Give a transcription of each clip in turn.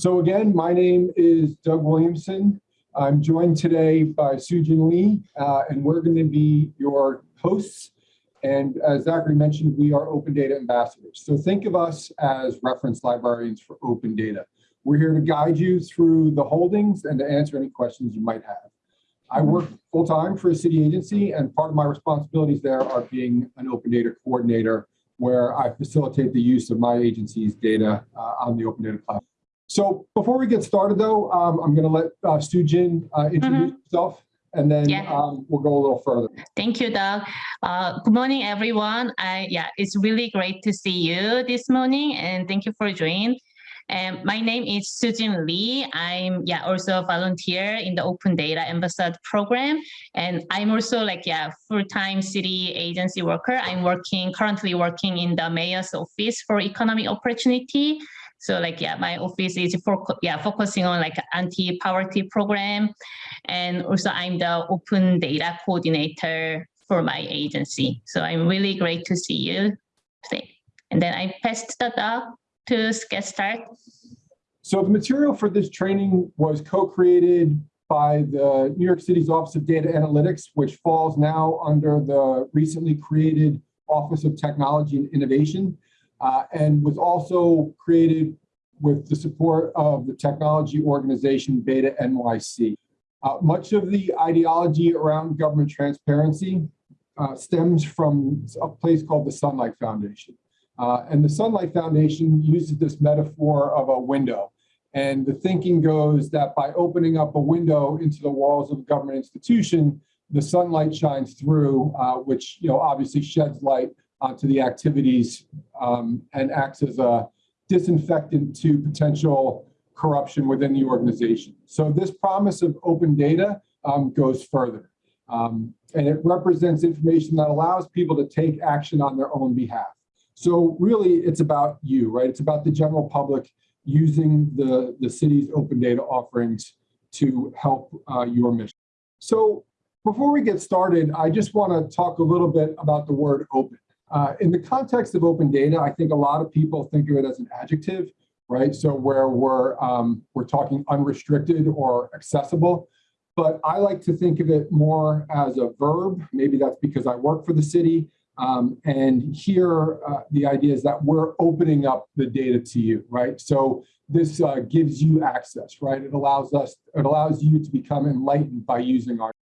So again, my name is Doug Williamson. I'm joined today by Sujin Lee, uh, and we're going to be your hosts. And as Zachary mentioned, we are open data ambassadors. So think of us as reference librarians for open data. We're here to guide you through the holdings and to answer any questions you might have. I work full-time for a city agency, and part of my responsibilities there are being an open data coordinator, where I facilitate the use of my agency's data uh, on the open data platform. So before we get started, though, um, I'm going to let uh, Sujin uh, introduce Mhm. herself, and then Yeah. um, we'll go a little further. Thank you, Doug. Uh, good morning, everyone. I, yeah, it's really great to see you this morning, and thank you for joining. And my name is Sujin Lee. I'm yeah also a volunteer in the Open Data Ambassador program, and I'm also like yeah full-time city agency worker. I'm working currently working in the mayor's office for economic opportunity. So like yeah, my office is for yeah focusing on like anti-poverty program, and also I'm the open data coordinator for my agency. So I'm really great to see you today. And then I passed the Doug to get started. So the material for this training was co-created by the New York City's Office of Data Analytics, which falls now under the recently created Office of Technology and Innovation, uh, and was also created with the support of the technology organization Beta NYC. Uh, much of the ideology around government transparency uh, stems from a place called the Sunlight Foundation. Uh, and the Sunlight Foundation uses this metaphor of a window. And the thinking goes that by opening up a window into the walls of a government institution, the sunlight shines through, uh, which you know obviously sheds light onto the activities um, and acts as a disinfectant to potential corruption within the organization. So this promise of open data um, goes further. Um, and it represents information that allows people to take action on their own behalf. So really, it's about you, right? It's about the general public using the, the city's open data offerings to help uh, your mission. So before we get started, I just want to talk a little bit about the word open. Uh, in the context of open data, I think a lot of people think of it as an adjective, right? So where we're, um, we're talking unrestricted or accessible. But I like to think of it more as a verb. Maybe that's because I work for the city. Um, and here, uh, the idea is that we're opening up the data to you, right? So this uh, gives you access, right? It allows us, it allows you to become enlightened by using our.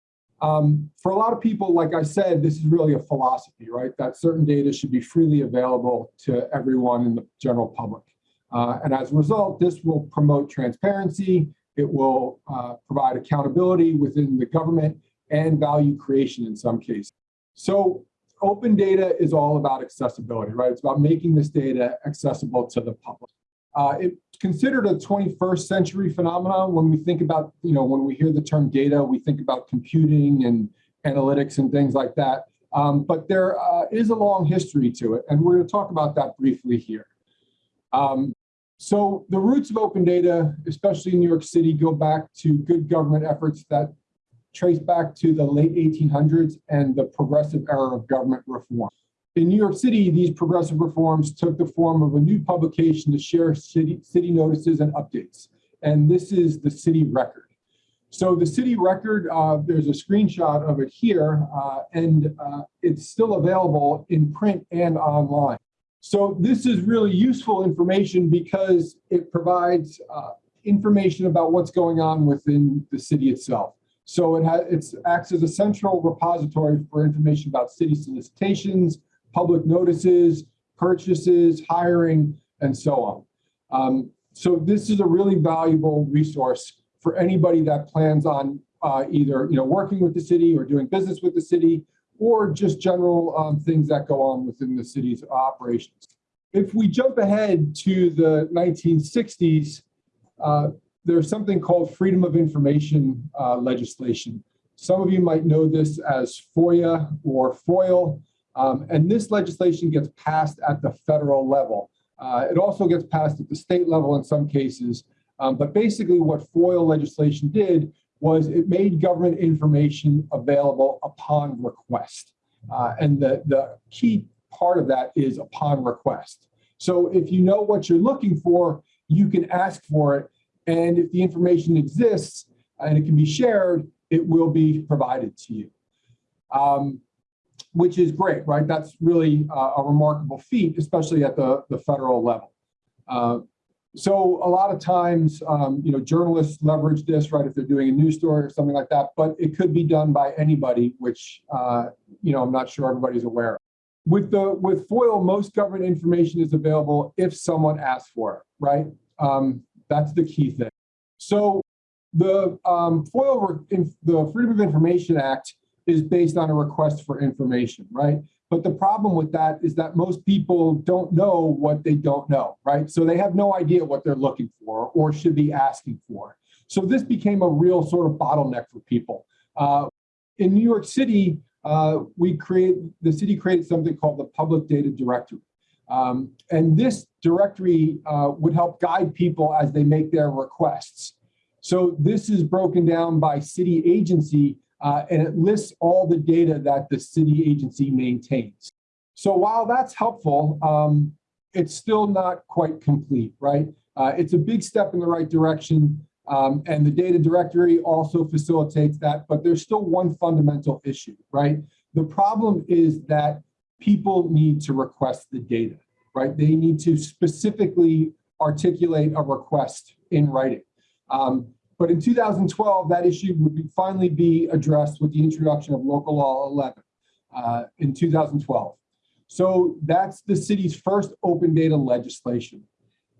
Um, for a lot of people, like I said, this is really a philosophy, right? That certain data should be freely available to everyone in the general public. Uh, and as a result, this will promote transparency. It will uh, provide accountability within the government and value creation in some cases. So open data is all about accessibility, right? It's about making this data accessible to the public. Uh, it's considered a 21st century phenomenon. When we think about, you know, when we hear the term data, we think about computing and analytics and things like that. Um, but there uh, is a long history to it, and we're going to talk about that briefly here. Um, so the roots of open data, especially in New York City, go back to good government efforts that trace back to the late 1800s and the progressive era of government reform. In New York City, these progressive reforms took the form of a new publication to share city, city notices and updates. And this is the city record. So the city record, uh, there's a screenshot of it here, uh, and uh, it's still available in print and online. So this is really useful information because it provides uh, information about what's going on within the city itself. So it has, it acts as a central repository for information about city solicitations, public notices, purchases, hiring, and so on. Um, so this is a really valuable resource for anybody that plans on uh, either you know working with the city or doing business with the city or just general um, things that go on within the city's operations. If we jump ahead to the 1960s, uh, there's something called Freedom of Information uh, legislation. Some of you might know this as FOIA or FOIL, um, and this legislation gets passed at the federal level. Uh, it also gets passed at the state level in some cases, um, but basically what FOIL legislation did was it made government information available upon request. Uh, and the, the key part of that is upon request. So if you know what you're looking for, you can ask for it And if the information exists and it can be shared, it will be provided to you. Um, which is great, right? That's really uh, a remarkable feat, especially at the, the federal level. Uh, so a lot of times, um, you know, journalists leverage this, right, if they're doing a news story or something like that, but it could be done by anybody, which, uh, you know, I'm not sure everybody's aware of. With the with FOIL, most government information is available if someone asks for it, right? Um, that's the key thing. So the um, FOIL, the Freedom of Information Act is based on a request for information, right? But the problem with that is that most people don't know what they don't know, right? So they have no idea what they're looking for or should be asking for. So this became a real sort of bottleneck for people. Uh, in New York City, uh, we create the city created something called the Public Data Directory. Um, and this directory uh, would help guide people as they make their requests. So this is broken down by city agency uh, and it lists all the data that the city agency maintains. So while that's helpful, um, it's still not quite complete, right? Uh, it's a big step in the right direction, um, and the data directory also facilitates that, but there's still one fundamental issue, right? The problem is that people need to request the data, right? They need to specifically articulate a request in writing. Um, but in 2012, that issue would be, finally be addressed with the introduction of Local Law 11 uh, in 2012. So that's the city's first open data legislation.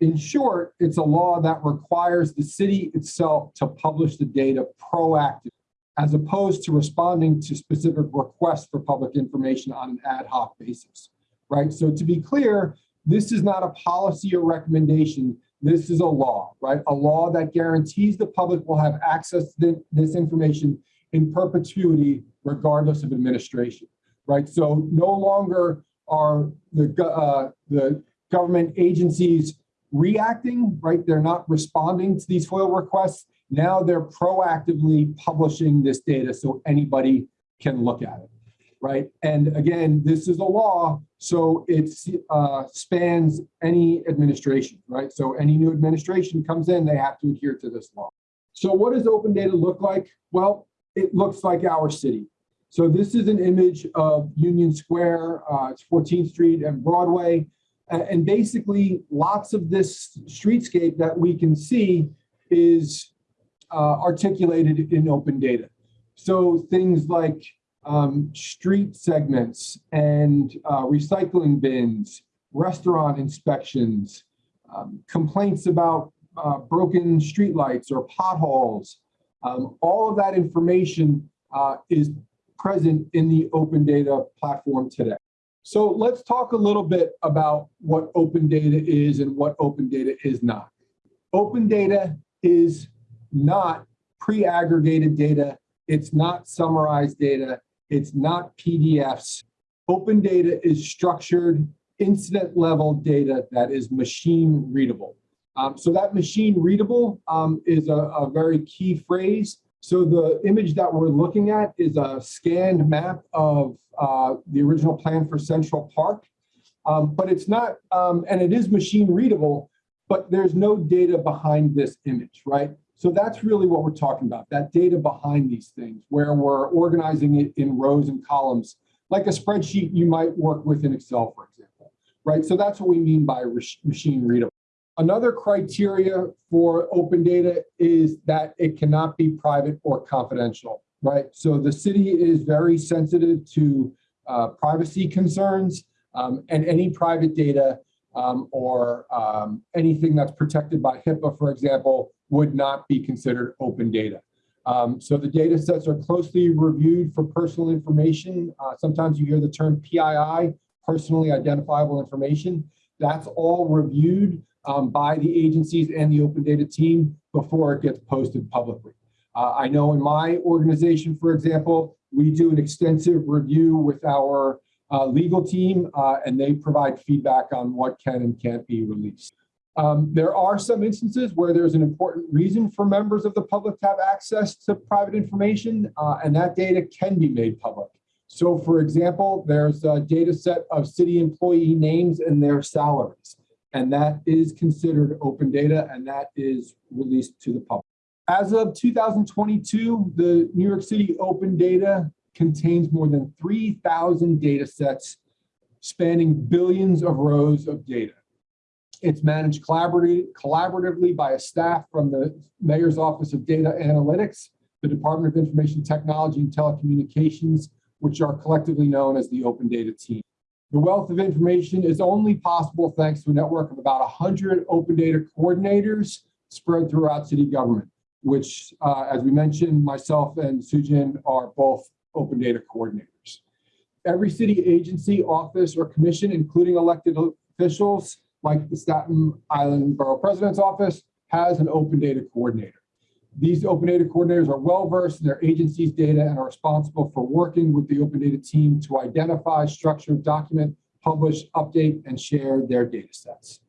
In short, it's a law that requires the city itself to publish the data proactively, as opposed to responding to specific requests for public information on an ad hoc basis, right? So to be clear, this is not a policy or recommendation this is a law, right? A law that guarantees the public will have access to this information in perpetuity, regardless of administration, right? So no longer are the, uh, the government agencies reacting, right? They're not responding to these FOIL requests. Now they're proactively publishing this data so anybody can look at it right? And again, this is a law, so it uh, spans any administration, right? So any new administration comes in, they have to adhere to this law. So what does open data look like? Well, it looks like our city. So this is an image of Union Square, uh, it's 14th Street and Broadway. And basically lots of this streetscape that we can see is uh, articulated in open data. So things like um, street segments and uh, recycling bins, restaurant inspections, um, complaints about uh, broken streetlights or potholes. Um, all of that information uh, is present in the open data platform today. So let's talk a little bit about what open data is and what open data is not. Open data is not pre-aggregated data. It's not summarized data. It's not PDFs. Open data is structured incident level data that is machine readable. Um, so that machine readable um, is a, a, very key phrase. So the image that we're looking at is a scanned map of uh, the original plan for Central Park. Um, but it's not, um, and it is machine readable, but there's no data behind this image, right? So that's really what we're talking about, that data behind these things, where we're organizing it in rows and columns, like a spreadsheet you might work with in Excel, for example, right? So that's what we mean by machine readable. Another criteria for open data is that it cannot be private or confidential, right? So the city is very sensitive to uh, privacy concerns um, and any private data um, or um, anything that's protected by HIPAA, for example, would not be considered open data. Um, so the data sets are closely reviewed for personal information. Uh, sometimes you hear the term PII, personally identifiable information. That's all reviewed um, by the agencies and the open data team before it gets posted publicly. Uh, I know in my organization, for example, we do an extensive review with our uh, legal team uh, and they provide feedback on what can and can't be released. Um, there are some instances where there's an important reason for members of the public to have access to private information, uh, and that data can be made public. So for example, there's a data set of city employee names and their salaries. and that is considered open data, and that is released to the public. As of 2022, the New York City open data contains more than 3,000 data sets spanning billions of rows of data. It's managed collaboratively, by a staff from the Mayor's Office of Data Analytics, the Department of Information Technology and Telecommunications, which are collectively known as the Open Data Team. The wealth of information is only possible thanks to a network of about 100 open data coordinators spread throughout city government, which, uh, as we mentioned, myself and Sujin are both open data coordinators. Every city agency, office, or commission, including elected officials, like the Staten Island Borough President's Office, has an open data coordinator. These open data coordinators are well-versed in their agency's data and are responsible for working with the open data team to identify, structure, document, publish, update, and share their data sets.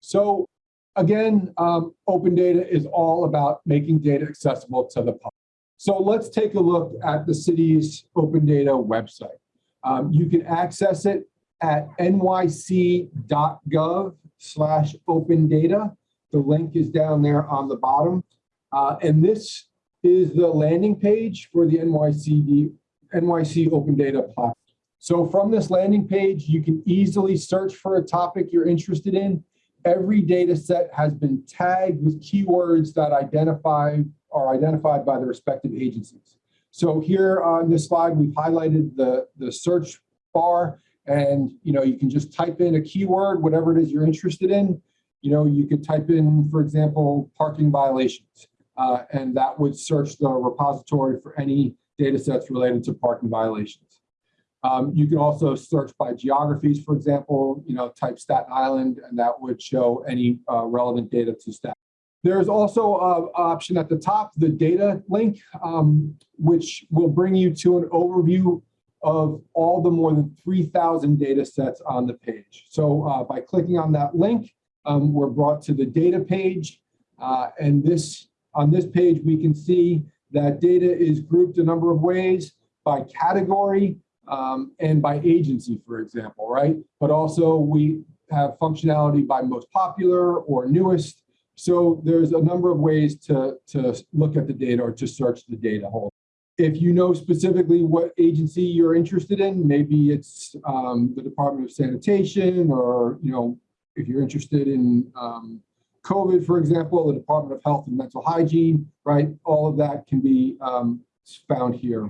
So again, um, open data is all about making data accessible to the public. So let's take a look at the city's open data website. Um, you can access it at nyc.gov slash open data. The link is down there on the bottom. Uh, and this is the landing page for the NYCD, NYC Open Data Platform. So from this landing page, you can easily search for a topic you're interested in. Every data set has been tagged with keywords that identify are identified by the respective agencies. So here on this slide, we've highlighted the, the search bar and you know you can just type in a keyword, whatever it is you're interested in. You know, you could type in, for example, parking violations uh, and that would search the repository for any data sets related to parking violations. Um, you can also search by geographies, for example, you know, type Staten Island, and that would show any uh, relevant data to Staten. There's also an option at the top, the data link, um, which will bring you to an overview of all the more than 3,000 data sets on the page. So uh, by clicking on that link, um, we're brought to the data page, uh, and this on this page, we can see that data is grouped a number of ways by category um, and by agency, for example, right? But also we have functionality by most popular or newest. So there's a number of ways to, to look at the data or to search the data whole. If you know specifically what agency you're interested in, maybe it's um, the Department of Sanitation or, you know, if you're interested in um, COVID, for example, the Department of Health and Mental Hygiene, right? All of that can be um, found here.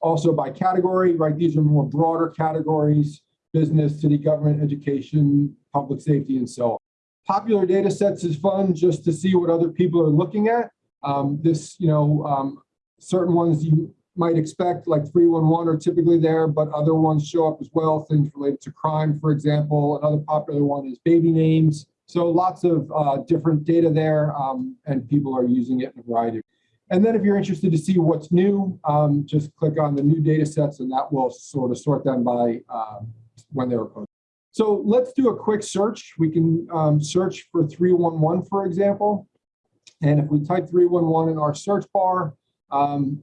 Also by category, right? These are more broader categories, business, city government, education, public safety, and so on. Popular data sets is fun just to see what other people are looking at. Um, this, you know, um, certain ones you might expect like 311 are typically there, but other ones show up as well. Things related to crime, for example. Another popular one is baby names. So lots of uh, different data there um, and people are using it in a variety. And then if you're interested to see what's new, um, just click on the new data sets and that will sort of sort them by um, when they were posted. So let's do a quick search. We can um, search for 311, for example. And if we type 311 in our search bar, um,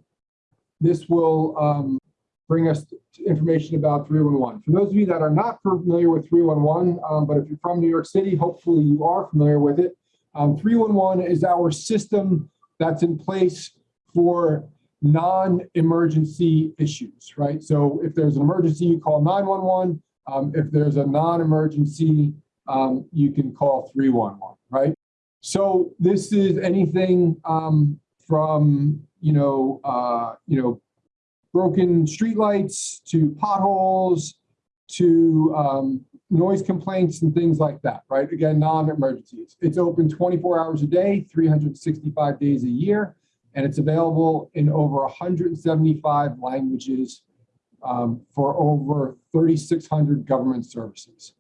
this will um, bring us information about 311. For those of you that are not familiar with 311, um, but if you're from New York City, hopefully you are familiar with it. Um, 311 is our system that's in place for non-emergency issues, right? So if there's an emergency, you call 911. Um, if there's a non-emergency, um, you can call 311, right? So this is anything from, you know, uh, you know, broken streetlights to potholes to um, noise complaints and things like that, right? Again, non-emergencies. It's open 24 hours a day, 365 days a year, and it's available in over 175 languages um, for over 3,600 government services.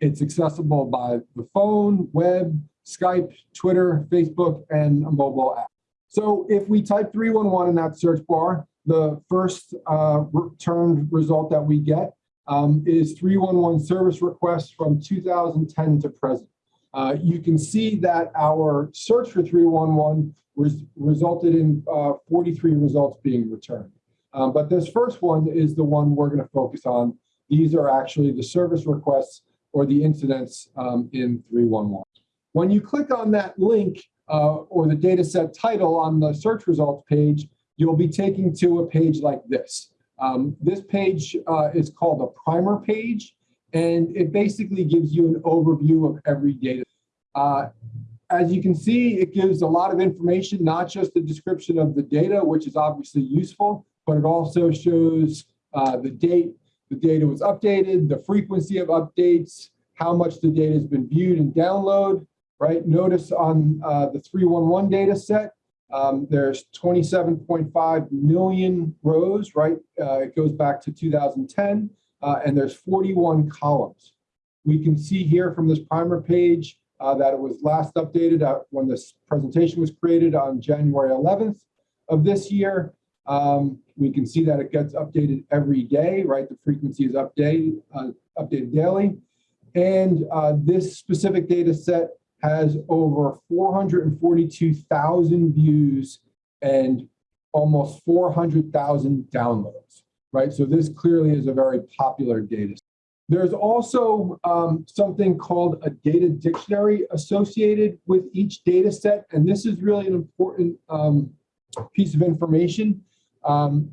It's accessible by the phone, web, Skype, Twitter, Facebook, and a mobile app. So if we type 311 in that search bar, the first uh, returned result that we get um, is 311 service requests from 2010 to present. Uh, you can see that our search for 311 res resulted in uh, 43 results being returned. Um, but this first one is the one we're going to focus on. These are actually the service requests or the incidents um, in 311. When you click on that link uh, or the data set title on the search results page, you'll be taken to a page like this. Um, this page uh, is called a primer page, and it basically gives you an overview of every data. Uh, as you can see, it gives a lot of information, not just the description of the data, which is obviously useful, but it also shows uh, the date the data was updated, the frequency of updates, how much the data has been viewed and download, right? Notice on uh, the 311 data set, um, there's 27.5 million rows, right? Uh, it goes back to 2010, uh, and there's 41 columns. We can see here from this primer page uh, that it was last updated when this presentation was created on January 11th of this year. Um, we can see that it gets updated every day, right? The frequency is updated, uh, updated daily. And uh, this specific data set has over 442,000 views and almost 400,000 downloads, right? So this clearly is a very popular data. There's also um, something called a data dictionary associated with each data set. And this is really an important um, piece of information. Um,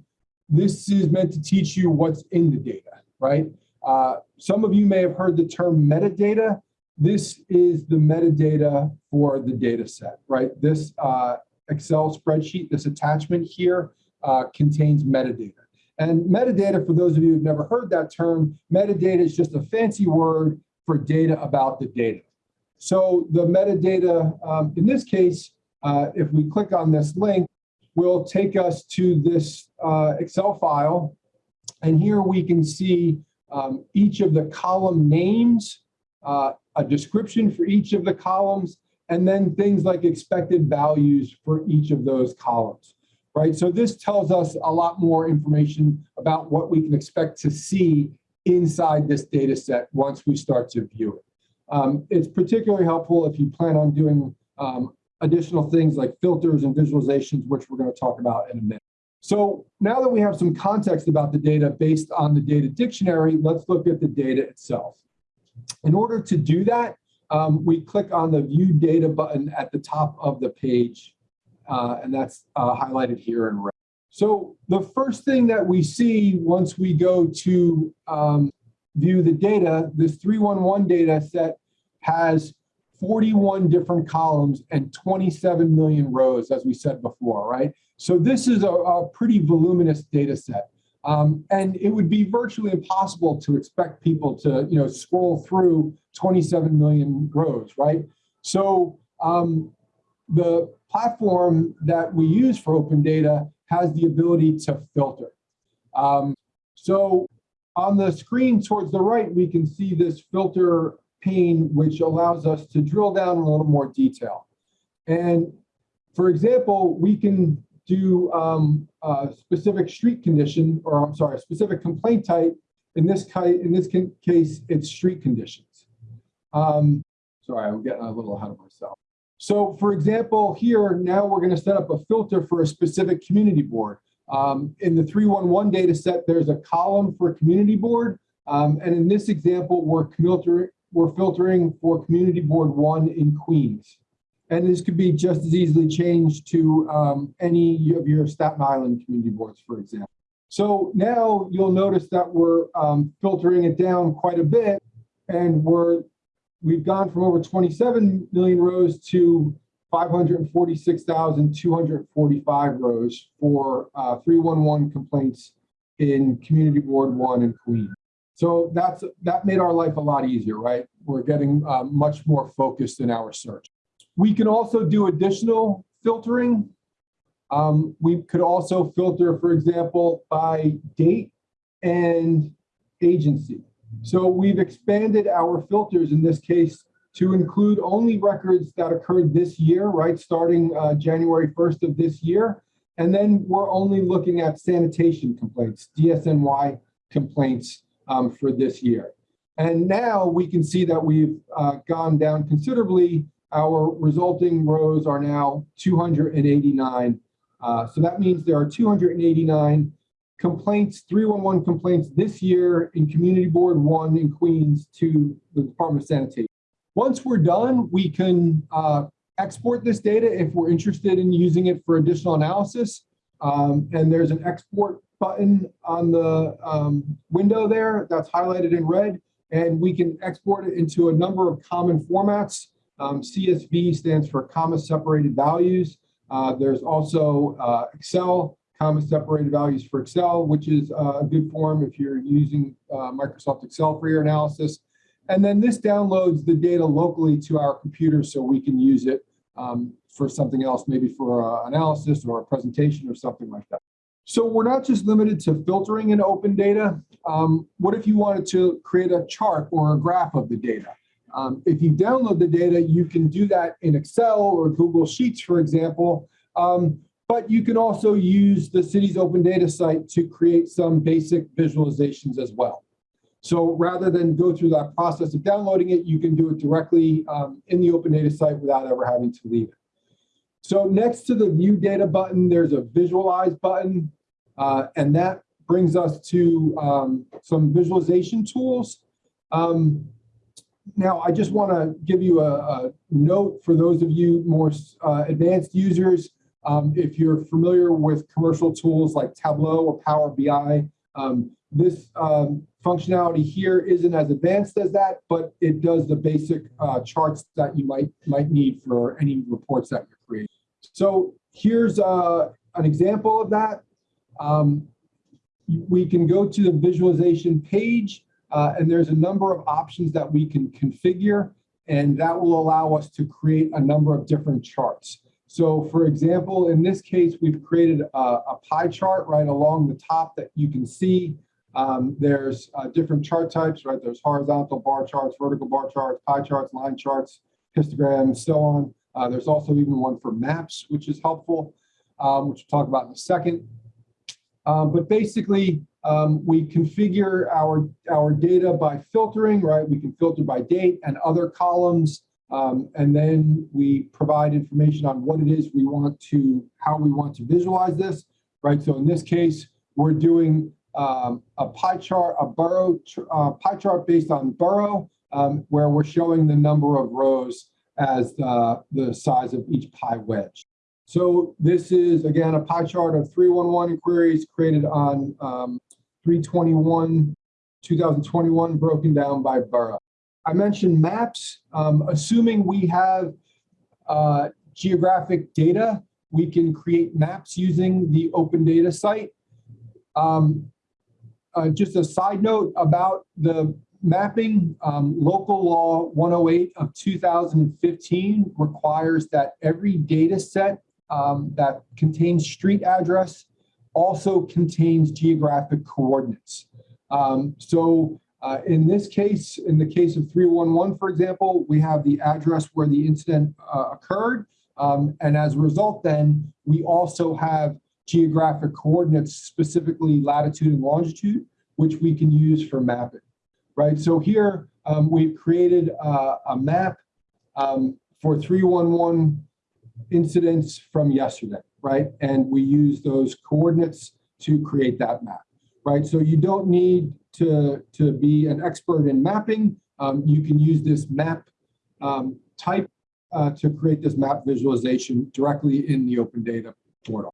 this is meant to teach you what's in the data, right? Uh, some of you may have heard the term metadata. This is the metadata for the data set, right? This uh, Excel spreadsheet, this attachment here uh, contains metadata. And metadata, for those of you who've never heard that term, metadata is just a fancy word for data about the data. So the metadata, um, in this case, uh, if we click on this link, will take us to this uh, Excel file. And here we can see um, each of the column names, uh, a description for each of the columns, and then things like expected values for each of those columns, right? So this tells us a lot more information about what we can expect to see inside this data set once we start to view it. Um, it's particularly helpful if you plan on doing um, additional things like filters and visualizations, which we're going to talk about in a minute. So now that we have some context about the data based on the data dictionary, let's look at the data itself. In order to do that, um, we click on the view data button at the top of the page, uh, and that's uh, highlighted here in red. So the first thing that we see once we go to um, view the data, this 311 data set has 41 different columns and 27 million rows, as we said before, right? So this is a, a pretty voluminous data set. Um, and it would be virtually impossible to expect people to, you know, scroll through 27 million rows, right? So um, the platform that we use for open data has the ability to filter. Um, so on the screen towards the right, we can see this filter pane, which allows us to drill down in a little more detail. And for example, we can do um, a specific street condition, or I'm sorry, a specific complaint type. In this, in this case, it's street conditions. Um, sorry, I'm getting a little ahead of myself. So for example, here, now we're gonna set up a filter for a specific community board. Um, in the 311 data set, there's a column for community board. Um, and in this example, we're we're filtering for community board one in Queens. And this could be just as easily changed to um, any of your Staten Island community boards, for example. So now you'll notice that we're um, filtering it down quite a bit and we're, we've gone from over 27 million rows to 546,245 rows for uh, 311 complaints in community board one in Queens. So that's that made our life a lot easier, right? We're getting uh, much more focused in our search. We can also do additional filtering. Um, we could also filter, for example, by date and agency. So we've expanded our filters in this case to include only records that occurred this year, right, starting uh, January 1st of this year. And then we're only looking at sanitation complaints, DSNY complaints um, for this year. And now we can see that we've uh, gone down considerably. Our resulting rows are now 289. Uh, so that means there are 289 complaints, 311 complaints this year in Community Board 1 in Queens to the Department of Sanitation. Once we're done, we can uh, export this data if we're interested in using it for additional analysis. Um, and there's an export button on the um, window there that's highlighted in red, and we can export it into a number of common formats. Um, CSV stands for comma separated values. Uh, there's also uh, Excel, comma separated values for Excel, which is uh, a good form if you're using uh, Microsoft Excel for your analysis. And then this downloads the data locally to our computer so we can use it um, for something else, maybe for uh, analysis or a presentation or something like that. So we're not just limited to filtering in open data. Um, what if you wanted to create a chart or a graph of the data? Um, if you download the data, you can do that in Excel or Google Sheets, for example. Um, but you can also use the city's open data site to create some basic visualizations as well. So rather than go through that process of downloading it, you can do it directly um, in the open data site without ever having to leave it. So next to the view data button, there's a visualize button, uh, and that brings us to um, some visualization tools. Um, now, I just want to give you a, a, note for those of you more uh, advanced users. Um, if you're familiar with commercial tools like Tableau or Power BI, um, this um, functionality here isn't as advanced as that, but it does the basic uh, charts that you might might need for any reports that you're creating. So here's uh, an example of that. Um, we can go to the visualization page, uh, and there's a number of options that we can configure, and that will allow us to create a number of different charts. So for example, in this case, we've created a, a pie chart right along the top that you can see. Um, there's uh, different chart types, right? There's horizontal bar charts, vertical bar charts, pie charts, line charts, histograms, so on. Uh, there's also even one for maps, which is helpful, um, which we'll talk about in a second. Um, but basically, um, we configure our, our data by filtering, right? We can filter by date and other columns. Um, and then we provide information on what it is we want to, how we want to visualize this, right? So in this case, we're doing um, a pie chart, a borough uh, pie chart based on borough, um, where we're showing the number of rows as the, the size of each pie wedge. So this is, again, a pie chart of 311 inquiries created on um, 321, 2021, broken down by borough. I mentioned maps. Um, assuming we have uh, geographic data, we can create maps using the open data site. Um, uh, just a side note about the mapping, um, local law 108 of 2015 requires that every data set um, that contains street address also contains geographic coordinates. Um, so uh, in this case, in the case of 311, for example, we have the address where the incident uh, occurred. Um, and as a result, then we also have geographic coordinates, specifically latitude and longitude, which we can use for mapping, right? So here um, we've created uh, a map um, for 311 incidents from yesterday, right? And we use those coordinates to create that map, right? So you don't need to, to be an expert in mapping. Um, you can use this map um, type uh, to create this map visualization directly in the open data portal.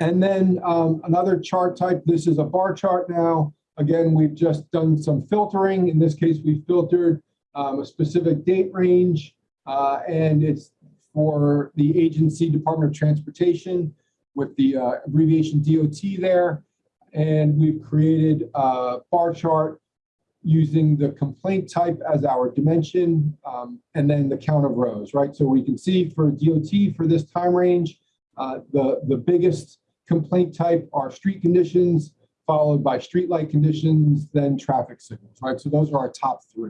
And then um, another chart type, this is a bar chart now. Again, we've just done some filtering. In this case, we filtered um, a specific date range, uh, and it's for the agency Department of Transportation with the uh, abbreviation DOT there. And we've created a bar chart using the complaint type as our dimension um, and then the count of rows, right? So we can see for DOT for this time range, uh, the, the biggest complaint type are street conditions, followed by street light conditions, then traffic signals, right? So those are our top three.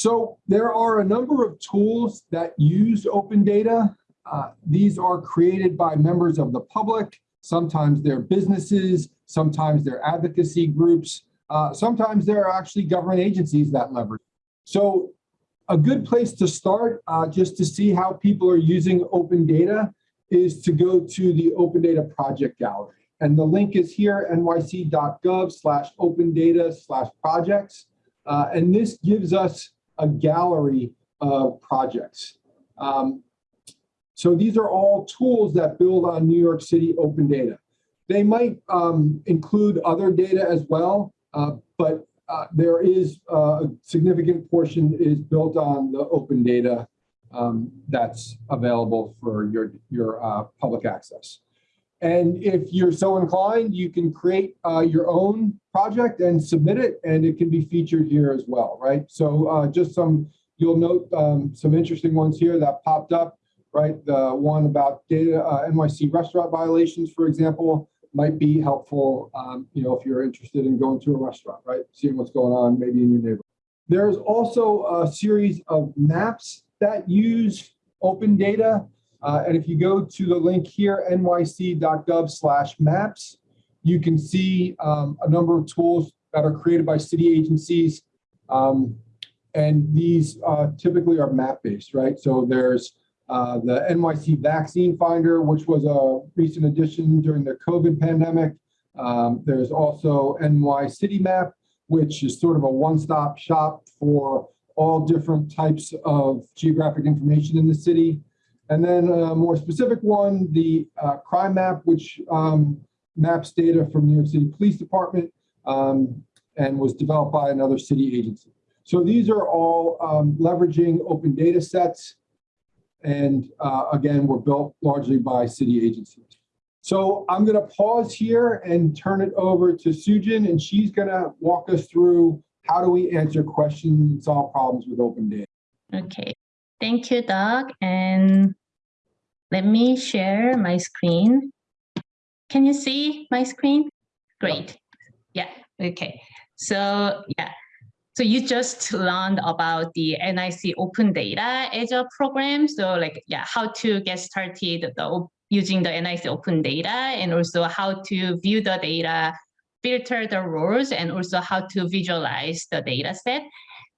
So there are a number of tools that use open data. Uh, these are created by members of the public. Sometimes they're businesses, sometimes they're advocacy groups, uh, sometimes there are actually government agencies that leverage. So a good place to start uh, just to see how people are using open data is to go to the Open Data Project Gallery. and the link is here, nyc.gov slash open data slash projects. Uh, and this gives us a gallery of projects. Um, so these are all tools that build on New York City open data. They might um, include other data as well, uh, but uh, there is uh, a significant portion is built on the open data um, that's available for your, your uh, public access. And if you're so inclined, you can create uh, your own project and submit it, and it can be featured here as well, right? So uh, just some, you'll note um, some interesting ones here that popped up, right? The one about data uh, NYC restaurant violations, for example, might be helpful, um, you know, if you're interested in going to a restaurant, right? Seeing what's going on maybe in your neighborhood. There's also a series of maps that use open data. Uh, and if you go to the link here, nyc.gov slash maps, you can see um, a number of tools that are created by city agencies. Um, and these uh, typically are map-based, right? So there's uh, the NYC Vaccine Finder, which was a recent addition during the COVID pandemic. Um, there's also NY City Map, which is sort of a one-stop shop for all different types of geographic information in the city. And then a more specific one, the uh, crime map, which um, maps data from New York City Police Department um, and was developed by another city agency. So these are all um, leveraging open data sets. And uh, again, were built largely by city agencies. So I'm going to pause here and turn it over to Sujin, and she's going to walk us through how do we answer questions and solve problems with open data. Okay, thank you, Doug. And let me share my screen. Can you see my screen? Great. Yeah, okay. So yeah, so you just learned about the NYC Open Data Azure program. So like, yeah, how to get started the, using the NYC Open Data and also how to view the data filter the rows and also how to visualize the data set.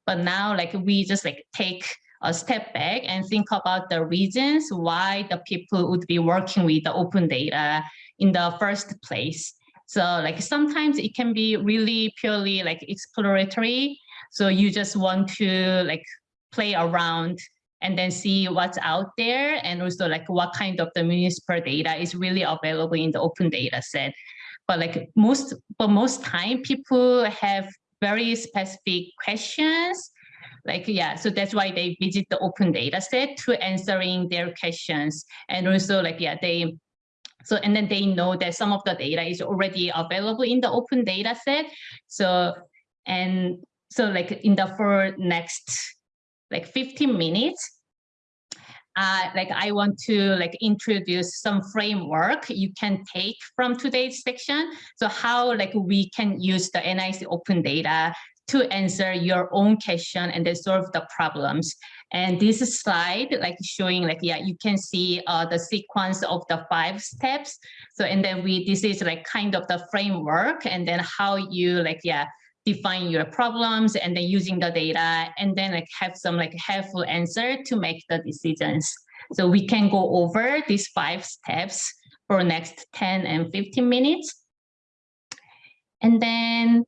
But now like we just like take a step back and think about the reasons why the people would be working with the open data in the first place. So like sometimes it can be really purely like exploratory. So you just want to like play around and then see what's out there and also like what kind of the municipal data is really available in the open data set but like most but most time people have very specific questions like yeah so that's why they visit the open data set to answering their questions and also like yeah they so and then they know that some of the data is already available in the open data set so and so like in the for next like 15 minutes uh, like I want to like introduce some framework you can take from today's section. So how like we can use the NYC open data to answer your own question and then solve the problems. And this slide like showing like, yeah, you can see uh, the sequence of the five steps. So, and then we, this is like kind of the framework and then how you like, yeah, define your problems and then using the data and then like have some like helpful answer to make the decisions. So we can go over these five steps for next 10 and 15 minutes. And then,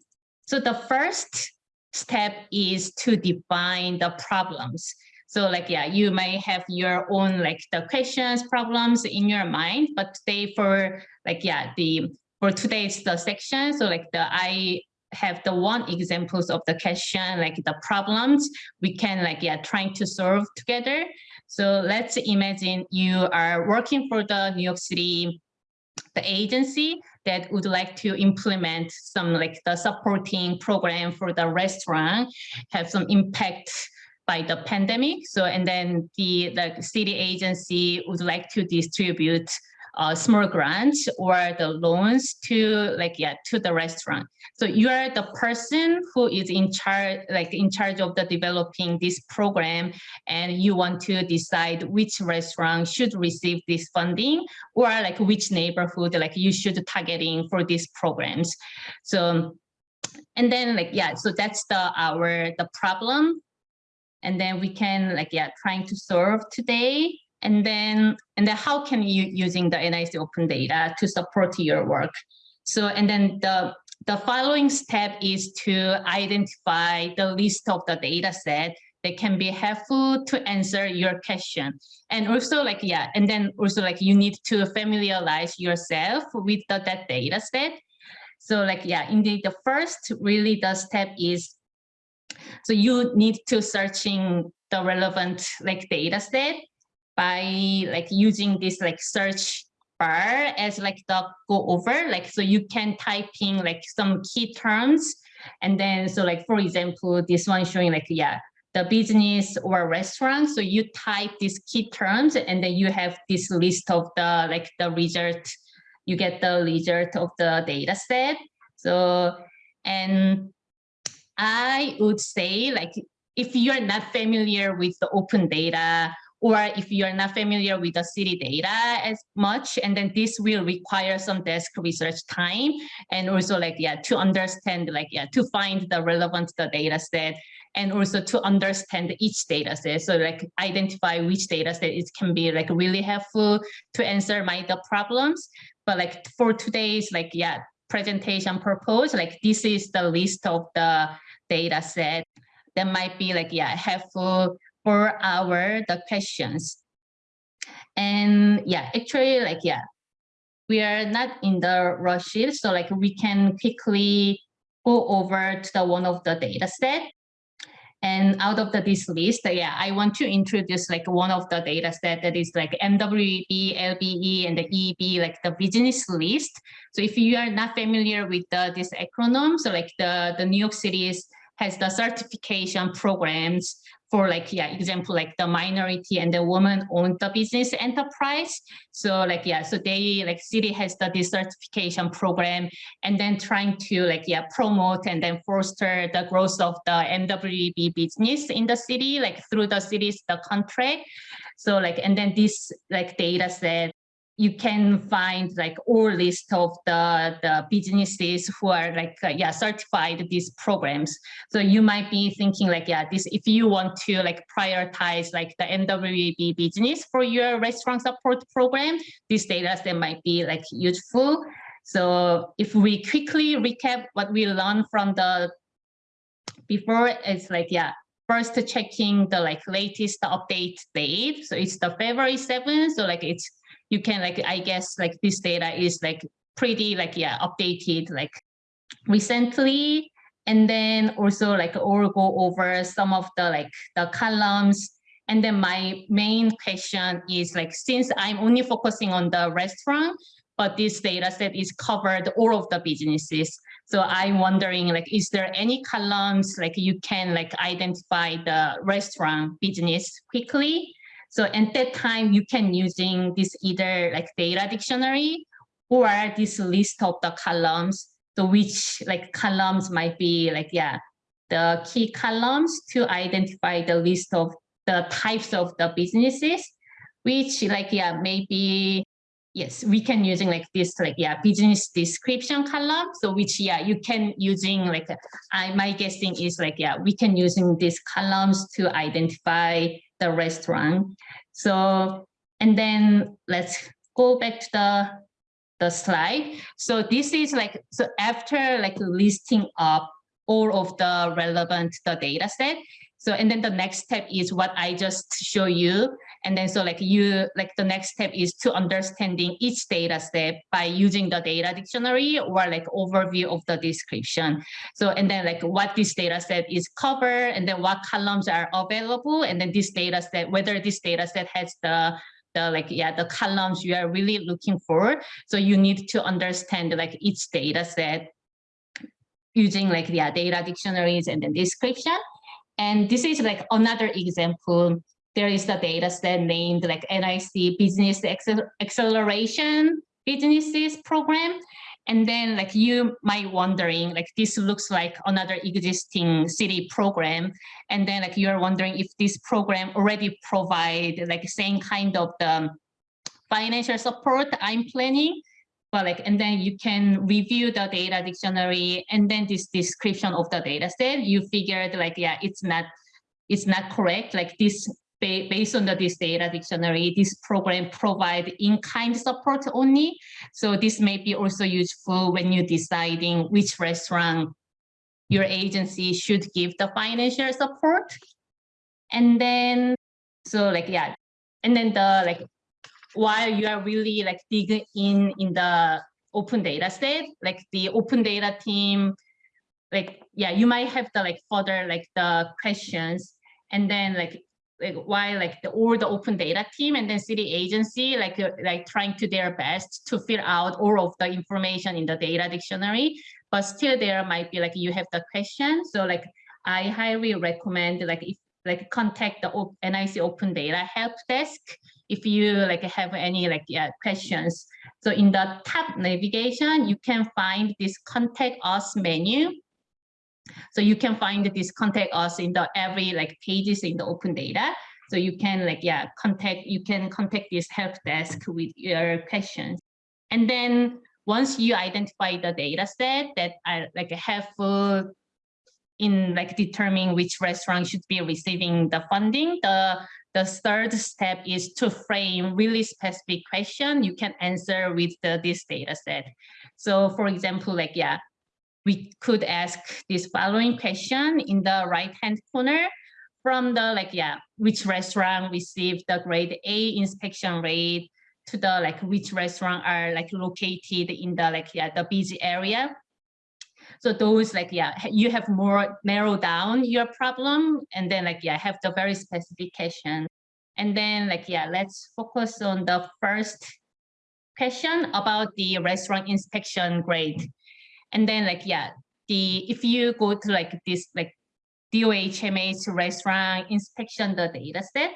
so the first step is to define the problems. So like, yeah, you may have your own like the questions, problems in your mind, but today for like, yeah, the, for today's the section, so like the, I have the one examples of the question, like the problems we can like, yeah, trying to solve together. So let's imagine you are working for the New York City, the agency that would like to implement some like the supporting program for the restaurant, have some impact by the pandemic. So, and then the, the city agency would like to distribute uh, small grants or the loans to like yeah to the restaurant. So you are the person who is in charge like in charge of the developing this program and you want to decide which restaurant should receive this funding or like which neighborhood like you should targeting for these programs. So and then like yeah so that's the our the problem. And then we can like yeah trying to solve today and then and then how can you using the NYC open data to support your work? So and then the the following step is to identify the list of the data set that can be helpful to answer your question. And also like, yeah, and then also like you need to familiarize yourself with the, that data set. So like, yeah, indeed the first really the step is, so you need to searching the relevant like data set by like using this like search bar as like the go over like so you can type in like some key terms. And then so like for example this one showing like yeah the business or restaurant. So you type these key terms and then you have this list of the like the result. You get the result of the data set. So and i would say like if you're not familiar with the open data or if you're not familiar with the city data as much, and then this will require some desk research time and also like, yeah, to understand like, yeah, to find the relevant the data set and also to understand each data set. So like identify which data set it can be like really helpful to answer my the problems. But like for today's like, yeah, presentation purpose, like this is the list of the data set that might be like, yeah, helpful for our the questions. And yeah, actually like, yeah, we are not in the rush so like we can quickly go over to the one of the data set. And out of the, this list, yeah, I want to introduce like one of the data set that is like MWB, LBE, and the EB, like the business list. So if you are not familiar with the, this acronym, so like the, the New York City's has the certification programs for like, yeah, example, like the minority and the woman owned the business enterprise. So like, yeah, so they like city has the certification program and then trying to like, yeah, promote and then foster the growth of the MWB business in the city, like through the city's the contract. So like, and then this like data set you can find like all list of the, the businesses who are like, uh, yeah, certified these programs. So you might be thinking like, yeah, this, if you want to like prioritize like the MWB business for your restaurant support program, this data set might be like useful. So if we quickly recap what we learned from the before, it's like, yeah, first checking the like latest update date. So it's the February 7th. So like it's you can like, I guess like this data is like pretty like, yeah, updated like recently. And then also like or go over some of the like the columns. And then my main question is like, since I'm only focusing on the restaurant, but this data set is covered all of the businesses. So I'm wondering like, is there any columns like you can like identify the restaurant business quickly? So at that time, you can using this either like data dictionary or this list of the columns. So which like columns might be like, yeah, the key columns to identify the list of the types of the businesses, which like, yeah, maybe, yes, we can using like this, like, yeah, business description column. So which, yeah, you can using like, uh, I, my guessing is like, yeah, we can using these columns to identify the restaurant. So, and then let's go back to the, the slide. So this is like, so after like listing up all of the relevant the data set, so, and then the next step is what I just show you. And then so like you, like the next step is to understanding each data step by using the data dictionary or like overview of the description. So, and then like what this data set is cover and then what columns are available. And then this data set, whether this data set has the the like yeah the columns you are really looking for so you need to understand like each data set using like the yeah, data dictionaries and then description and this is like another example. There is the data set named like NYC Business Acceleration Businesses Program. And then like you might wondering like this looks like another existing city program. And then like you're wondering if this program already provide like same kind of the financial support I'm planning like, and then you can review the data dictionary and then this description of the data set, you figured like, yeah, it's not, it's not correct. Like this based on the, this data dictionary, this program provide in-kind support only. So this may be also useful when you're deciding which restaurant your agency should give the financial support. And then, so like, yeah, and then the like, while you are really like digging in in the open data set, like the open data team, like, yeah, you might have the like further like the questions and then like like why like the or the open data team and then city agency like uh, like trying to their best to fill out all of the information in the data dictionary. But still there might be like you have the question. So like i highly recommend like if like contact the NYC open data help desk if you like have any like yeah questions so in the top navigation you can find this contact us menu so you can find this contact us in the every like pages in the open data. So you can like, yeah, contact, you can contact this help desk with your questions. And then once you identify the data set that are like helpful in like determining which restaurant should be receiving the funding, the the third step is to frame really specific question you can answer with the, this data set. So for example, like, yeah, we could ask this following question in the right hand corner from the like yeah which restaurant received the grade a inspection rate to the like which restaurant are like located in the like yeah the busy area so those like yeah you have more narrow down your problem and then like yeah have the very specification. and then like yeah let's focus on the first question about the restaurant inspection grade and then like, yeah, the if you go to like this like DOHMH restaurant inspection the data set,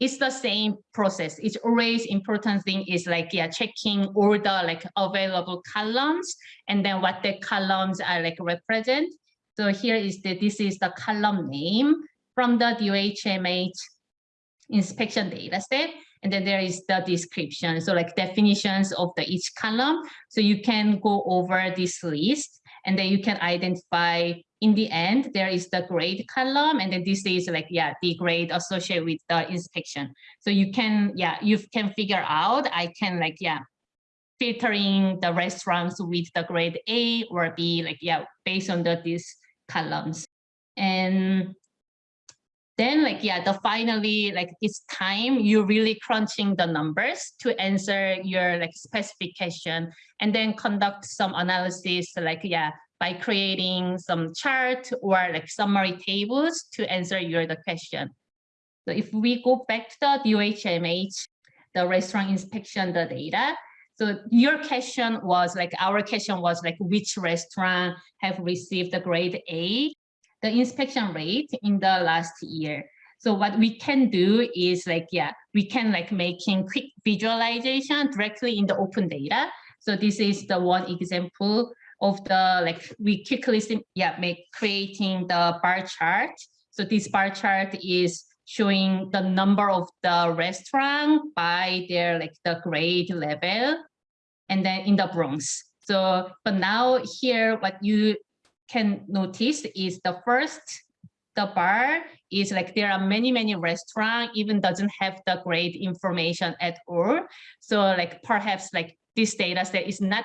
it's the same process. It's always important thing is like, yeah, checking all the like available columns and then what the columns are like represent. So here is the, this is the column name from the DOHMH inspection data set. And then there is the description. So like definitions of the each column. So you can go over this list and then you can identify in the end, there is the grade column. And then this is like, yeah, the grade associated with the inspection. So you can, yeah, you can figure out, I can like, yeah, filtering the restaurants with the grade A or B, like, yeah, based on the, these columns. And then like yeah the finally like it's time you're really crunching the numbers to answer your like specification and then conduct some analysis like yeah by creating some chart or like summary tables to answer your the question so if we go back to the DOHMH the restaurant inspection the data so your question was like our question was like which restaurant have received the grade A the inspection rate in the last year. So what we can do is like, yeah, we can like making quick visualization directly in the open data. So this is the one example of the like we quickly yeah make creating the bar chart. So this bar chart is showing the number of the restaurant by their like the grade level and then in the Bronx. So but now here what you can notice is the first, the bar is like there are many, many restaurants even doesn't have the great information at all. So like perhaps like this data set is not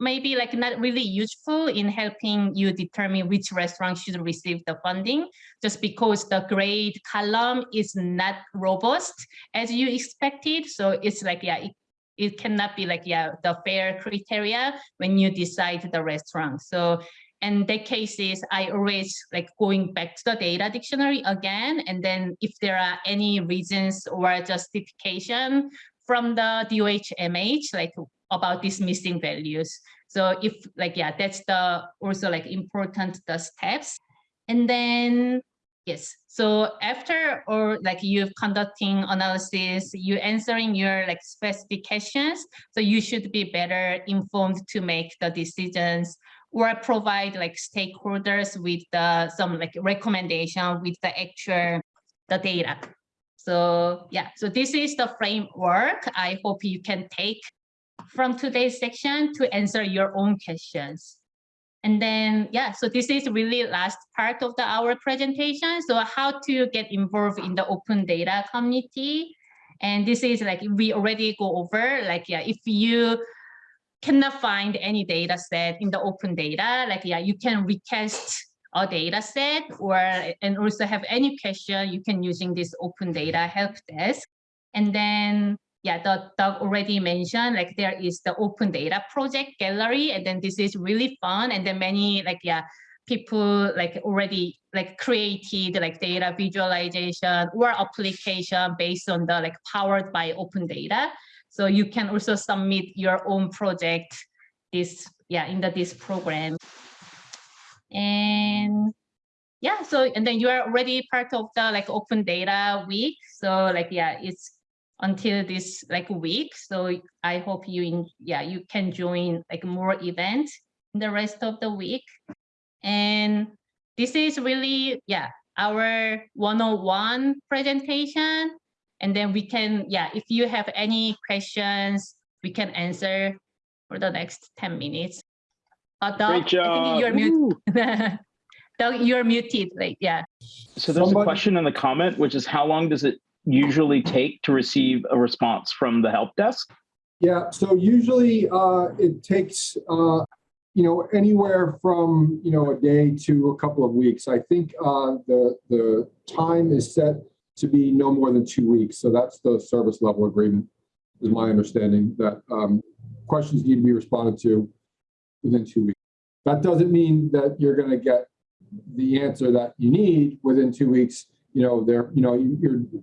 maybe like not really useful in helping you determine which restaurant should receive the funding just because the grade column is not robust as you expected. So it's like, yeah, it, it cannot be like, yeah, the fair criteria when you decide the restaurant. So and the cases I always like going back to the data dictionary again. And then if there are any reasons or justification from the DOHMH, like about these missing values. So if like, yeah, that's the also like important the steps. And then, yes. So after or like you conducting analysis, you answering your like specifications. So you should be better informed to make the decisions or provide like stakeholders with the, some like recommendation with the actual the data. So yeah, so this is the framework I hope you can take from today's section to answer your own questions. And then, yeah, so this is really last part of the our presentation. So how to get involved in the open data community. And this is like, we already go over, like, yeah, if you cannot find any data set in the open data, like, yeah, you can request a data set or, and also have any question you can using this open data help desk. And then yeah, the Doug already mentioned, like there is the open data project gallery, and then this is really fun. And then many like, yeah, people like already like created like data visualization or application based on the like powered by open data. So you can also submit your own project this, yeah, in the this program. And yeah, so and then you are already part of the like open data week. So like, yeah, it's until this like week. So I hope you in yeah you can join like more events in the rest of the week. And this is really yeah our 101 presentation. And then we can yeah if you have any questions we can answer for the next 10 minutes. Uh, Doug, Great job. I think you're muted. Doug, you're muted. Like yeah. So there's Somebody- a question in the comment, which is how long does it usually take to receive a response from the help desk? Yeah, so usually uh, it takes, uh, you know, anywhere from, you know, a day to a couple of weeks. I think uh, the, the time is set to be no more than two weeks. So that's the service level agreement, is my understanding, that um, questions need to be responded to within two weeks. That doesn't mean that you're going to get the answer that you need within two weeks. You know, there, you know,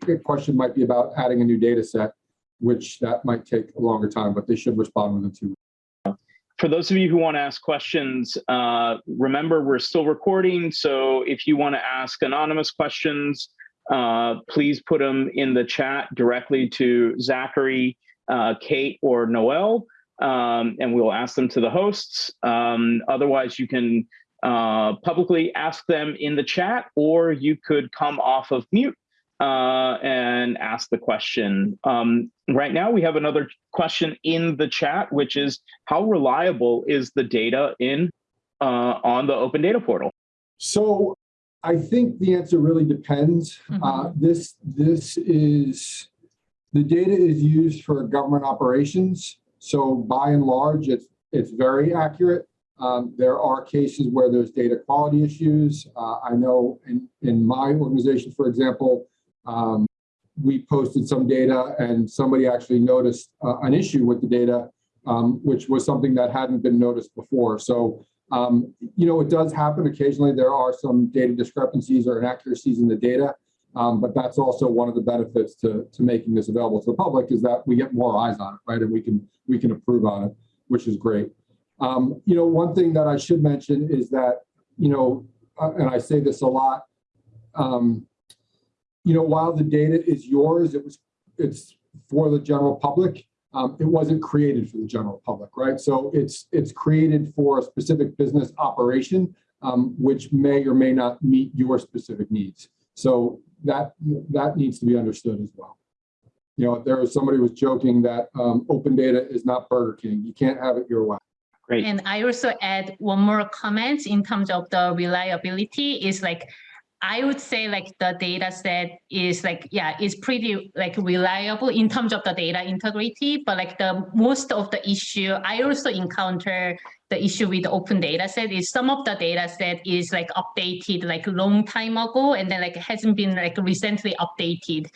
your question might be about adding a new data set, which that might take a longer time, but they should respond within two weeks. For those of you who want to ask questions, uh, remember we're still recording. So if you want to ask anonymous questions, uh, please put them in the chat directly to Zachary, uh, Kate, or Noel, um, and we'll ask them to the hosts. Um, otherwise, you can uh, publicly ask them in the chat, or you could come off of mute uh, and ask the question. Um, right now, we have another question in the chat, which is how reliable is the data in uh, on the open data portal? So I think the answer really depends. Uh, This, this is, the data is used for government operations. So by and large, it's, it's very accurate. Um, There are cases where there's data quality issues. Uh, I know in, in my organization, for example, um, we posted some data and somebody actually noticed uh, an issue with the data, um, which was something that hadn't been noticed before. So um, you know, it does happen occasionally. There are some data discrepancies or inaccuracies in the data, um, but that's also one of the benefits to, to making this available to the public is that we get more eyes on it, right? And we can we can approve on it, which is great. Um, you know, one thing that I should mention is that, you know, uh, and I say this a lot, um, you know, while the data is yours, it was it's for the general public um, it wasn't created for the general public, right? So it's it's created for a specific business operation, um, which may or may not meet your specific needs. So that that needs to be understood as well. You know, there was somebody was joking that um, open data is not Burger King. You can't have it your way. Great. And I also add one more comment in terms of the reliability is like, I would say like the data set is like, yeah, is pretty like reliable in terms of the data integrity, but like the most of the issue, I also encounter the issue with the open data set is some of the data set is like updated like long time ago and then like hasn't been like recently updated.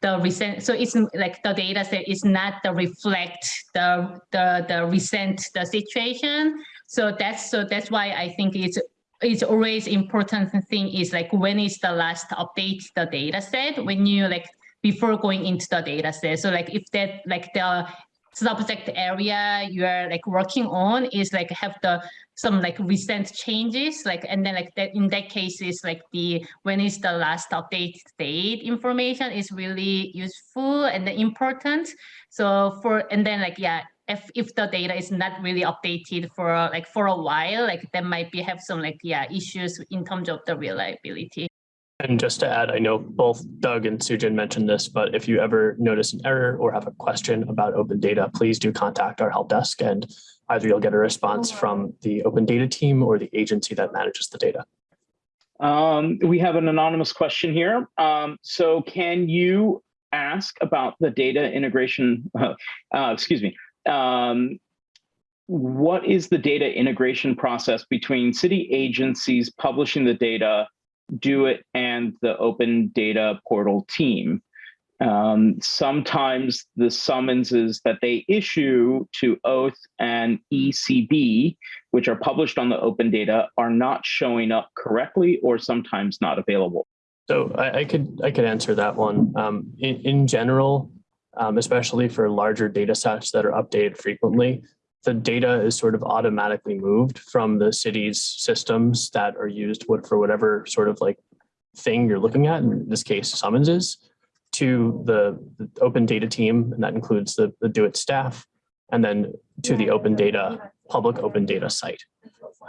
The recent so it's like the data set is not the reflect the the the recent the situation. So that's so that's why i think it's it's always important thing is like when is the last update the data set? When you like before going into the data set. So like if that like the subject area you are like working on is like have the some like recent changes like and then like that in that case is like the when is the last update date information is really useful and important. So for and then like yeah if if the data is not really updated for like for a while like there might be have some like yeah issues in terms of the reliability And just to add, I know both Doug and Sujin mentioned this, but if you ever notice an error or have a question about open data, please do contact our help desk and either you'll get a response from the open data team or the agency that manages the data. Um, we have an anonymous question here. Um, so can you ask about the data integration, uh, uh, excuse me, um, what is the data integration process between city agencies publishing the data, DoITT, and the open data portal team? Um, sometimes the summonses that they issue to Oath and ECB, which are published on the open data, are not showing up correctly or sometimes not available. So I, I could I could answer that one. Um, in, in general, um, especially for larger data sets that are updated frequently, the data is sort of automatically moved from the city's systems that are used for whatever sort of like thing you're looking at, in this case, summonses, to the, the open data team, and that includes the, the DoITT staff, and then to the open data, public open data site.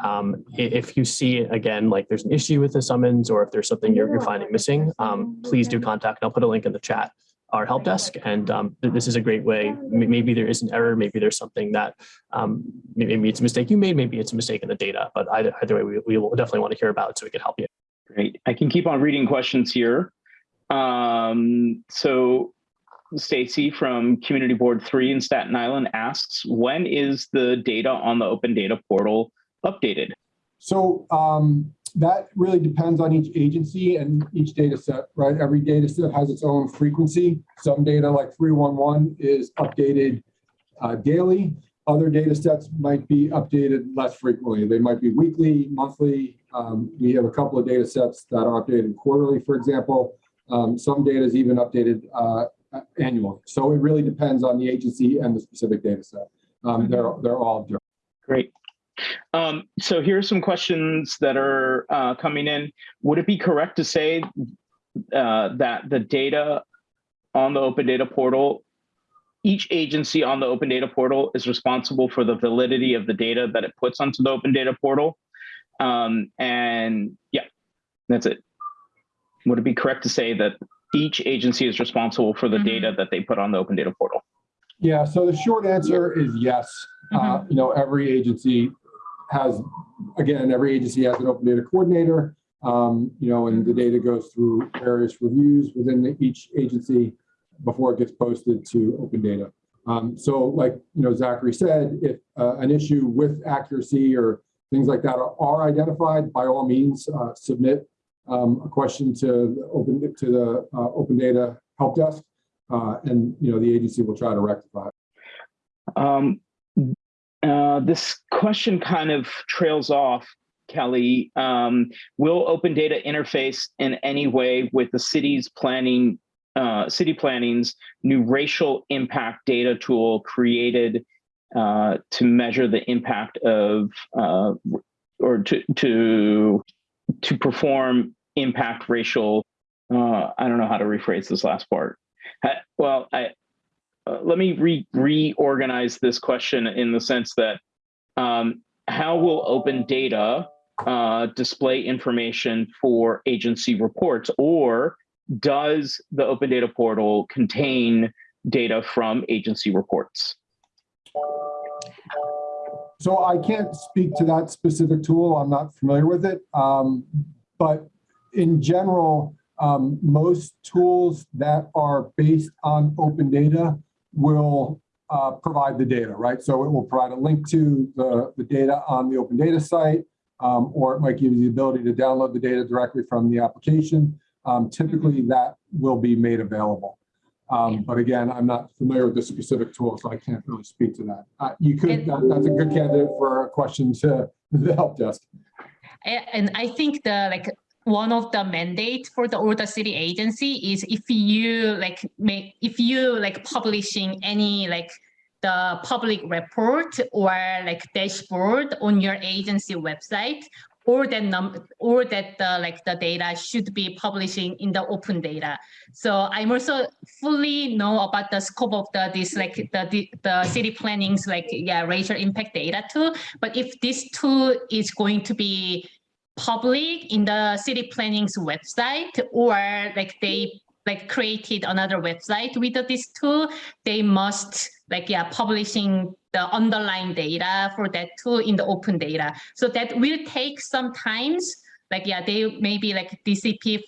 Um, if you see, again, like there's an issue with the summons, or if there's something you're, you're finding missing, um, please do contact, I'll put a link in the chat, our help desk, and um, this is a great way, maybe there is an error, maybe there's something that, um, maybe it's a mistake you made, maybe it's a mistake in the data, but either, either way, we, we will definitely want to hear about it so we can help you. Great. I can keep on reading questions here. Um, so Stacy from Community Board 3 in Staten Island asks, when is the data on the open data portal updated? So um, that really depends on each agency and each data set, right? Every data set has its own frequency. Some data like 311 is updated uh, daily. Other data sets might be updated less frequently. They might be weekly, monthly. Um, we have a couple of data sets that are updated quarterly, for example. Um, some data is even updated uh, annually. So it really depends on the agency and the specific data set. Um, they're, they're all different. Great. Um, so here are some questions that are uh, coming in. Would it be correct to say uh, that the data on the open data portal, each agency on the open data portal is responsible for the validity of the data that it puts onto the open data portal? Um, and yeah, that's it. Would it be correct to say that each agency is responsible for the Mhm. data that they put on the open data portal? Yeah, so the short answer is yes. Uh, You know, every agency has, again, every agency has an open data coordinator. um, You know, and the data goes through various reviews within the- each agency before it gets posted to open data. Um, So like, you know, Zachary said, if uh, an issue with accuracy or things like that are are identified, by all means, uh, submit um, a question to the open, to the uh, open data help desk. Uh, and, you know, the agency will try to rectify. it. Um, uh, this question kind of trails off, Kelly. Um, will open data interface in any way with the city's planning, uh, city planning's new racial impact data tool created uh, to measure the impact of uh, or to to to perform impact racial. Uh, I don't know how to rephrase this last part. Well, I uh, let me re reorganize this question in the sense that um, how will open data uh, display information for agency reports, or does the open data portal contain data from agency reports? So I can't speak to that specific tool. I'm not familiar with it. Um, but in general, um, most tools that are based on open data will uh, provide the data, right? So it will provide a link to the, the data on the open data site, um, or it might give you the ability to download the data directly from the application. Um, typically, that will be made available. Um, but again, I'm not familiar with the specific tool, so I can't really speak to that. Uh, you could, that, that's a good candidate for a question to the help desk. And I think the like one of the mandates for the the city agency is if you like make if you like publishing any like the public report or like dashboard on your agency website or that num or that the like the data should be publishing in the open data. So I'm also fully know about the scope of the this like the the, the city planning's like yeah racial impact data too. But if this tool is going to be public in the city planning's website or like they like created another website with this tool, they must like yeah publishing the underlying data for that tool in the open data. So that will take some times. Like yeah, they maybe like DCP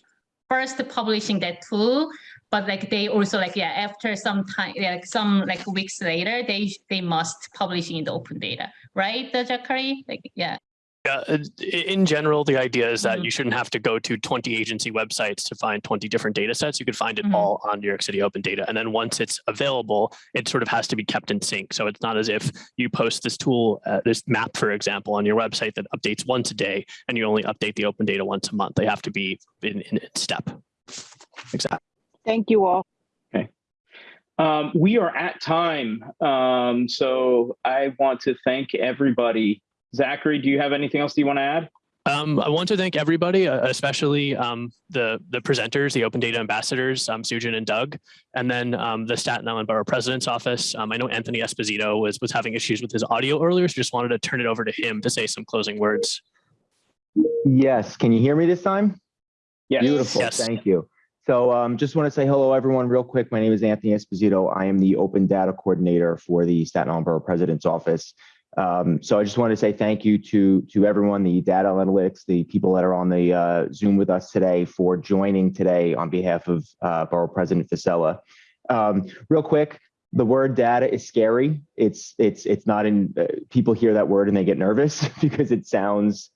first publishing that tool, but like they also like yeah after some time like some like weeks later they they must publish in the open data, right, Zachary? Like yeah. Yeah, uh, in general, the idea is that Mhm. you shouldn't have to go to 20 agency websites to find 20 different data sets. You could find it Mhm. all on New York City Open Data. And then once it's available, it sort of has to be kept in sync. So it's not as if you post this tool, uh, this map, for example, on your website that updates once a day and you only update the open data once a month. They have to be in, in step. Exactly. Thank you all. Um, we are at time. Um, so I want to thank everybody. Zachary, do you have anything else you want to add? Um, I want to thank everybody, uh, especially um, the the presenters, the Open Data Ambassadors, um, Sujin and Doug, and then um, the Staten Island Borough President's Office. Um, I know Anthony Esposito was was having issues with his audio earlier, so just wanted to turn it over to him to say some closing words. Yes, can you hear me this time? Yes. Beautiful, Yes. thank you. So um, just want to say hello, everyone, real quick. My name is Anthony Esposito. I am the Open Data Coordinator for the Staten Island Borough President's Office. Um, so I just want to say thank you to to everyone, the data analytics, the people that are on the uh, Zoom with us today for joining today on behalf of uh, Borough President Fossella. Um, real quick, the word data is scary. It's it's it's not in. Uh, people hear that word and they get nervous because it sounds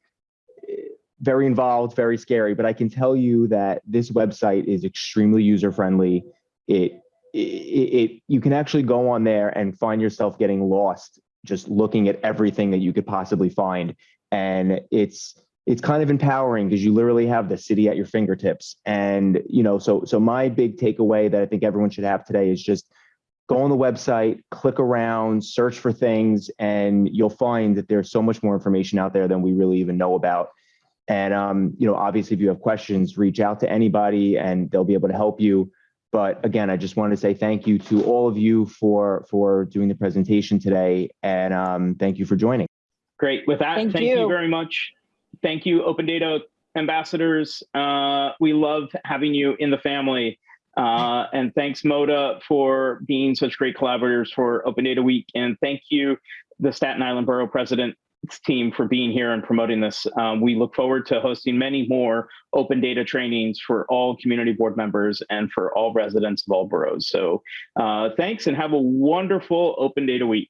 very involved, very scary, but I can tell you that this website is extremely user friendly. It, it, it, you can actually go on there and find yourself getting lost just looking at everything that you could possibly find. And it's, it's kind of empowering because you literally have the city at your fingertips. And, you know, so, so my big takeaway that I think everyone should have today is just go on the website, click around, search for things, and you'll find that there's so much more information out there than we really even know about. And um, you know, obviously, if you have questions, reach out to anybody, and they'll be able to help you. But again, I just want to say thank you to all of you for for doing the presentation today, and um, thank you for joining. Great. With that, Thank thank, you. you. very much. Thank you, Open Data Ambassadors. Uh, we love having you in the family. Uh, and thanks, Moda, for being such great collaborators for Open Data Week. And thank you, the Staten Island Borough President team for being here and promoting this. Um, we look forward to hosting many more open data trainings for all community board members and for all residents of all boroughs. So uh, thanks and have a wonderful Open Data Week.